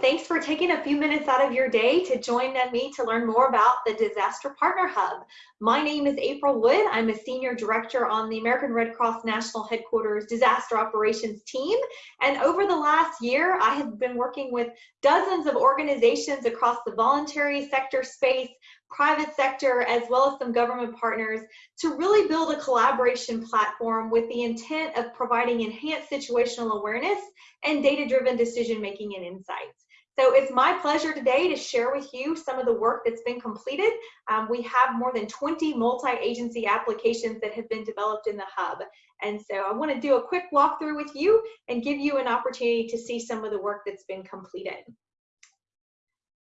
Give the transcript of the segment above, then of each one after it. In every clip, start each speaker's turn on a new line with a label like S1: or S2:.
S1: Thanks for taking a few minutes out of your day to join me to learn more about the Disaster Partner Hub. My name is April Wood. I'm a Senior Director on the American Red Cross National Headquarters Disaster Operations team. And over the last year, I have been working with dozens of organizations across the voluntary sector space, private sector, as well as some government partners to really build a collaboration platform with the intent of providing enhanced situational awareness and data-driven decision-making and insights. So it's my pleasure today to share with you some of the work that's been completed. Um, we have more than 20 multi-agency applications that have been developed in the hub. And so I wanna do a quick walkthrough with you and give you an opportunity to see some of the work that's been completed.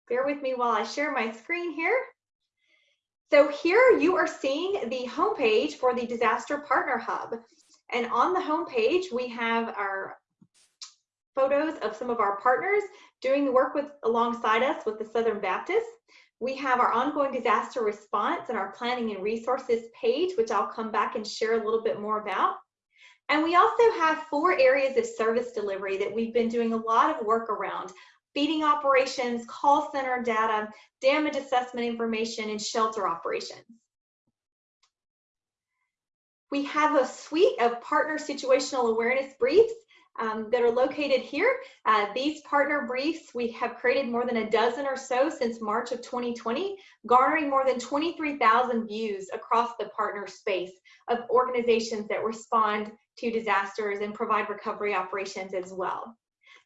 S1: Bear with me while I share my screen here. So here you are seeing the homepage for the Disaster Partner Hub. And on the homepage, we have our photos of some of our partners doing the work with alongside us with the Southern Baptist. We have our ongoing disaster response and our planning and resources page, which I'll come back and share a little bit more about. And we also have four areas of service delivery that we've been doing a lot of work around feeding operations, call center data, damage assessment information, and shelter operations. We have a suite of partner situational awareness briefs um, that are located here. Uh, these partner briefs, we have created more than a dozen or so since March of 2020, garnering more than 23,000 views across the partner space of organizations that respond to disasters and provide recovery operations as well.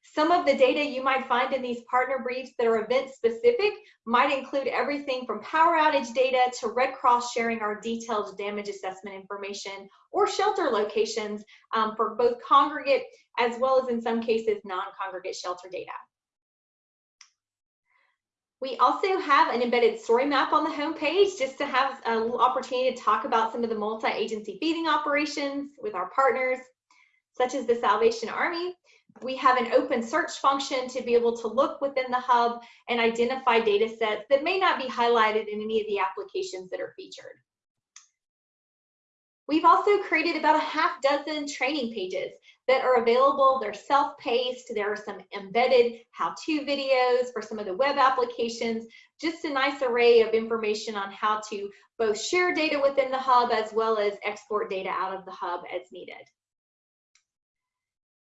S1: Some of the data you might find in these partner briefs that are event specific might include everything from power outage data to Red Cross sharing our detailed damage assessment information or shelter locations um, for both congregate as well as in some cases non-congregate shelter data. We also have an embedded story map on the homepage just to have an opportunity to talk about some of the multi-agency feeding operations with our partners, such as the Salvation Army, we have an open search function to be able to look within the hub and identify data sets that may not be highlighted in any of the applications that are featured. We've also created about a half dozen training pages that are available. They're self-paced. There are some embedded how-to videos for some of the web applications, just a nice array of information on how to both share data within the hub as well as export data out of the hub as needed.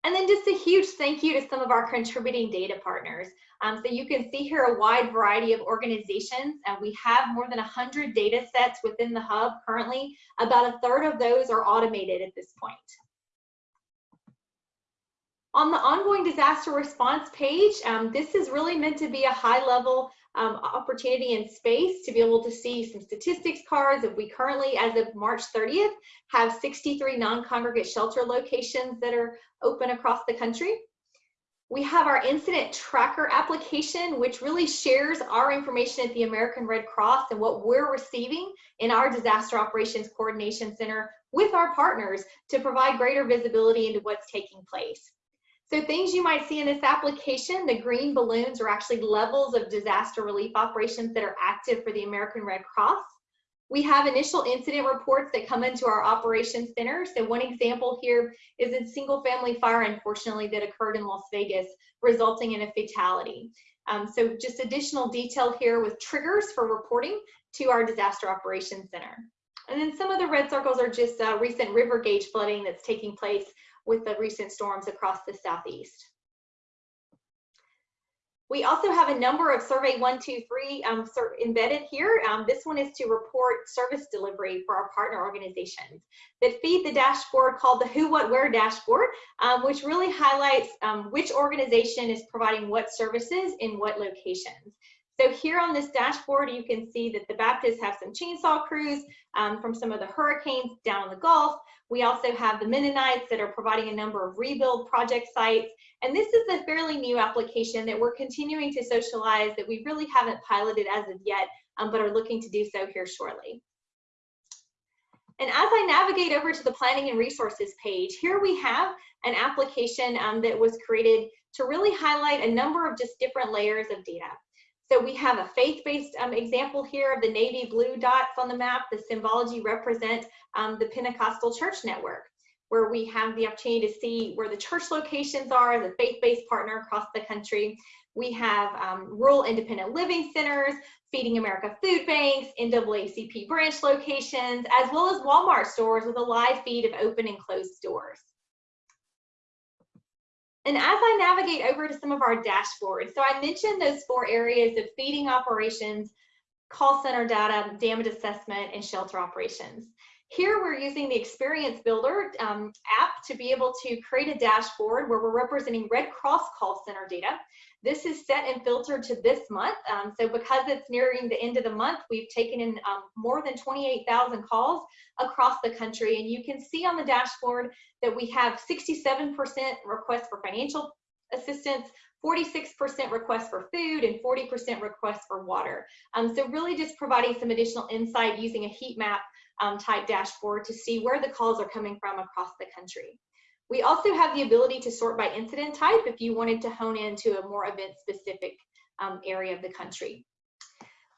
S1: And then just a huge thank you to some of our contributing data partners. Um, so you can see here a wide variety of organizations and we have more than 100 data sets within the hub currently. About a third of those are automated at this point. On the ongoing disaster response page, um, this is really meant to be a high level um, opportunity and space to be able to see some statistics cards. If we currently, as of March 30th, have 63 non-congregate shelter locations that are open across the country. We have our incident tracker application, which really shares our information at the American Red Cross and what we're receiving in our Disaster Operations Coordination Center with our partners to provide greater visibility into what's taking place. So things you might see in this application, the green balloons are actually levels of disaster relief operations that are active for the American Red Cross. We have initial incident reports that come into our operations center. So one example here is a single family fire, unfortunately, that occurred in Las Vegas, resulting in a fatality. Um, so just additional detail here with triggers for reporting to our disaster operations center. And then some of the red circles are just uh, recent river gauge flooding that's taking place with the recent storms across the southeast. We also have a number of Survey 123 um, embedded here. Um, this one is to report service delivery for our partner organizations that feed the dashboard called the Who, What, Where dashboard, um, which really highlights um, which organization is providing what services in what locations. So here on this dashboard, you can see that the Baptists have some chainsaw crews um, from some of the hurricanes down in the Gulf. We also have the Mennonites that are providing a number of rebuild project sites. And this is a fairly new application that we're continuing to socialize that we really haven't piloted as of yet, um, but are looking to do so here shortly. And as I navigate over to the planning and resources page, here we have an application um, that was created to really highlight a number of just different layers of data. So we have a faith-based um, example here of the navy blue dots on the map. The symbology represent um, the Pentecostal church network. where we have the opportunity to see where the church locations are as a faith-based partner across the country. We have um, rural independent living centers, Feeding America food banks, NAACP branch locations, as well as Walmart stores with a live feed of open and closed stores. And as I navigate over to some of our dashboards, so I mentioned those four areas of feeding operations, call center data, damage assessment, and shelter operations. Here we're using the Experience Builder um, app to be able to create a dashboard where we're representing Red Cross call center data. This is set and filtered to this month. Um, so because it's nearing the end of the month, we've taken in um, more than 28,000 calls across the country. And you can see on the dashboard that we have 67% requests for financial assistance, 46% requests for food, and 40% requests for water. Um, so really just providing some additional insight using a heat map um, type dashboard to see where the calls are coming from across the country. We also have the ability to sort by incident type if you wanted to hone into a more event specific um, area of the country.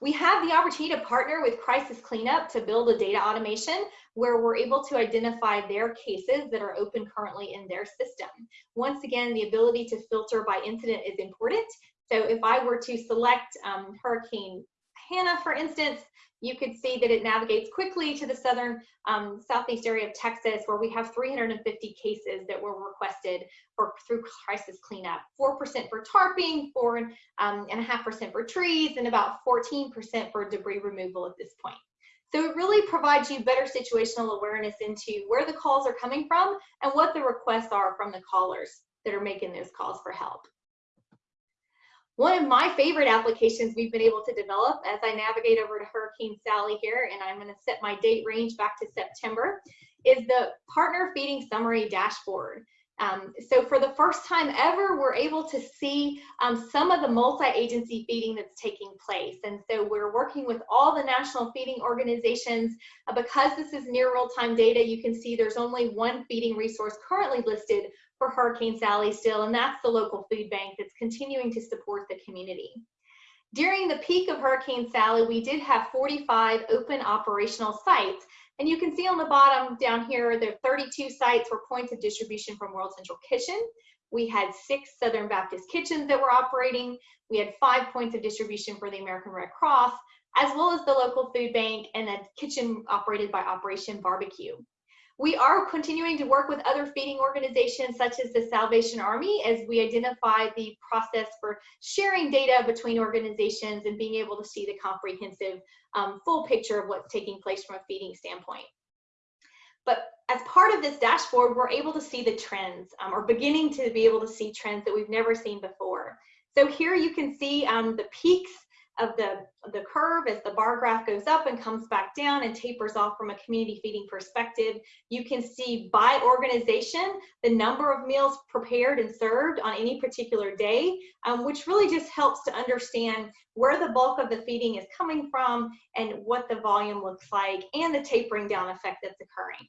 S1: We have the opportunity to partner with Crisis Cleanup to build a data automation where we're able to identify their cases that are open currently in their system. Once again, the ability to filter by incident is important. So if I were to select um, Hurricane Hanna, for instance, you could see that it navigates quickly to the southern um, southeast area of Texas, where we have 350 cases that were requested for through crisis cleanup. 4% for tarping, four um, and a half percent for trees, and about 14% for debris removal at this point. So it really provides you better situational awareness into where the calls are coming from and what the requests are from the callers that are making those calls for help. One of my favorite applications we've been able to develop as I navigate over to Hurricane Sally here, and I'm going to set my date range back to September, is the Partner Feeding Summary Dashboard. Um, so for the first time ever, we're able to see um, some of the multi-agency feeding that's taking place. And so we're working with all the national feeding organizations. Uh, because this is near real-time data, you can see there's only one feeding resource currently listed for Hurricane Sally still, and that's the local food bank that's continuing to support the community. During the peak of Hurricane Sally, we did have 45 open operational sites. And you can see on the bottom down here, there are 32 sites were points of distribution from World Central Kitchen. We had six Southern Baptist kitchens that were operating. We had five points of distribution for the American Red Cross, as well as the local food bank and a kitchen operated by Operation Barbecue. We are continuing to work with other feeding organizations such as the Salvation Army as we identify the process for sharing data between organizations and being able to see the comprehensive um, full picture of what's taking place from a feeding standpoint. But as part of this dashboard, we're able to see the trends um, or beginning to be able to see trends that we've never seen before. So here you can see um, the peaks of the, the curve as the bar graph goes up and comes back down and tapers off from a community feeding perspective. You can see by organization the number of meals prepared and served on any particular day, um, which really just helps to understand where the bulk of the feeding is coming from and what the volume looks like and the tapering down effect that's occurring.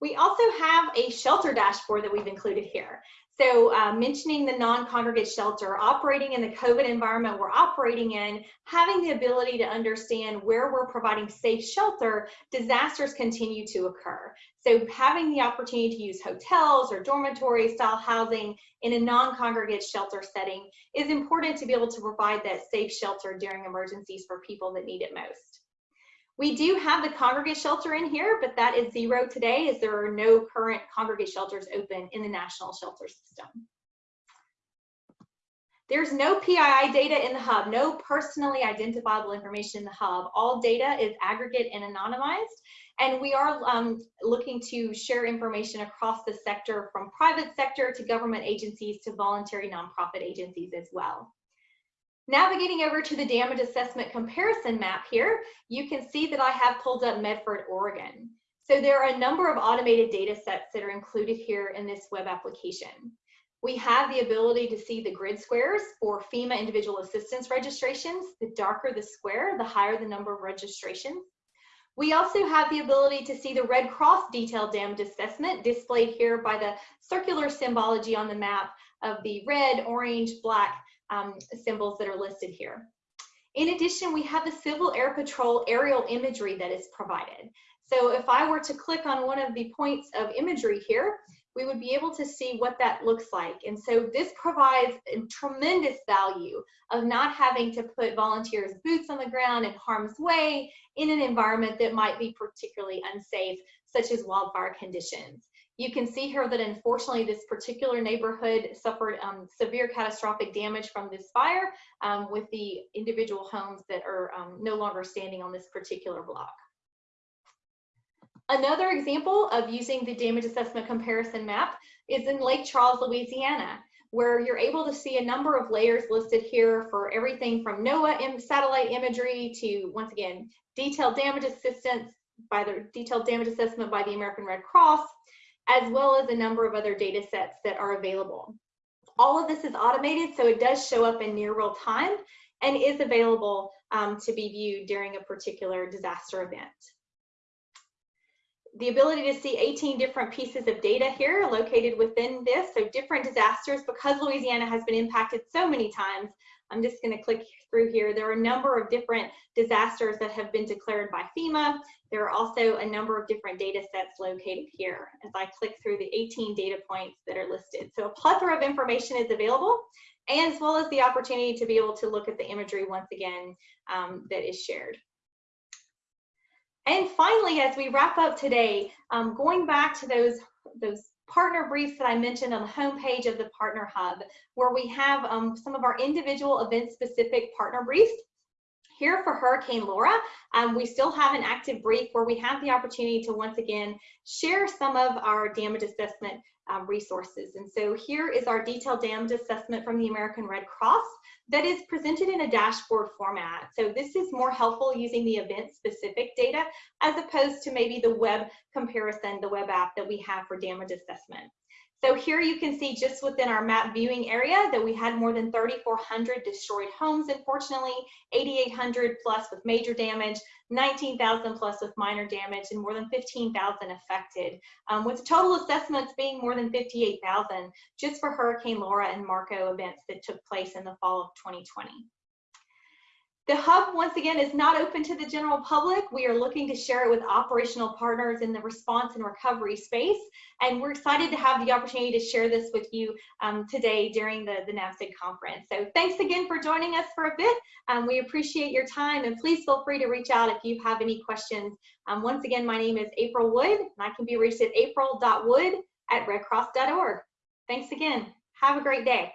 S1: We also have a shelter dashboard that we've included here. So uh, mentioning the non-congregate shelter, operating in the COVID environment we're operating in, having the ability to understand where we're providing safe shelter, disasters continue to occur. So having the opportunity to use hotels or dormitory style housing in a non-congregate shelter setting is important to be able to provide that safe shelter during emergencies for people that need it most. We do have the congregate shelter in here, but that is zero today as there are no current congregate shelters open in the national shelter system. There's no PII data in the hub, no personally identifiable information in the hub. All data is aggregate and anonymized. And we are um, looking to share information across the sector from private sector to government agencies to voluntary nonprofit agencies as well. Navigating over to the damage assessment comparison map here, you can see that I have pulled up Medford, Oregon. So there are a number of automated data sets that are included here in this web application. We have the ability to see the grid squares for FEMA individual assistance registrations. The darker the square, the higher the number of registrations. We also have the ability to see the Red Cross detailed damage assessment displayed here by the circular symbology on the map of the red, orange, black, um, symbols that are listed here. In addition, we have the Civil Air Patrol aerial imagery that is provided. So if I were to click on one of the points of imagery here, we would be able to see what that looks like. And so this provides a tremendous value of not having to put volunteers boots on the ground in harm's way in an environment that might be particularly unsafe, such as wildfire conditions. You can see here that unfortunately this particular neighborhood suffered um, severe catastrophic damage from this fire um, with the individual homes that are um, no longer standing on this particular block. Another example of using the damage assessment comparison map is in Lake Charles, Louisiana, where you're able to see a number of layers listed here for everything from NOAA satellite imagery to, once again, detailed damage assistance by the detailed damage assessment by the American Red Cross, as well as a number of other data sets that are available. All of this is automated, so it does show up in near real time and is available um, to be viewed during a particular disaster event the ability to see 18 different pieces of data here located within this, so different disasters, because Louisiana has been impacted so many times, I'm just gonna click through here. There are a number of different disasters that have been declared by FEMA. There are also a number of different data sets located here as I click through the 18 data points that are listed. So a plethora of information is available, as well as the opportunity to be able to look at the imagery once again um, that is shared. And finally, as we wrap up today, um, going back to those, those partner briefs that I mentioned on the homepage of the Partner Hub, where we have um, some of our individual event-specific partner briefs. Here for Hurricane Laura, um, we still have an active brief where we have the opportunity to once again share some of our damage assessment um, resources. And so here is our detailed damage assessment from the American Red Cross that is presented in a dashboard format. So this is more helpful using the event specific data as opposed to maybe the web comparison, the web app that we have for damage assessment. So here you can see just within our map viewing area that we had more than 3,400 destroyed homes, unfortunately, 8,800 plus with major damage, 19,000 plus with minor damage, and more than 15,000 affected, um, with total assessments being more than 58,000 just for Hurricane Laura and Marco events that took place in the fall of 2020. The hub, once again, is not open to the general public. We are looking to share it with operational partners in the response and recovery space. And we're excited to have the opportunity to share this with you um, today during the, the NAVSIG conference. So thanks again for joining us for a bit. Um, we appreciate your time and please feel free to reach out if you have any questions. Um, once again, my name is April Wood and I can be reached at april.wood at redcross.org. Thanks again. Have a great day.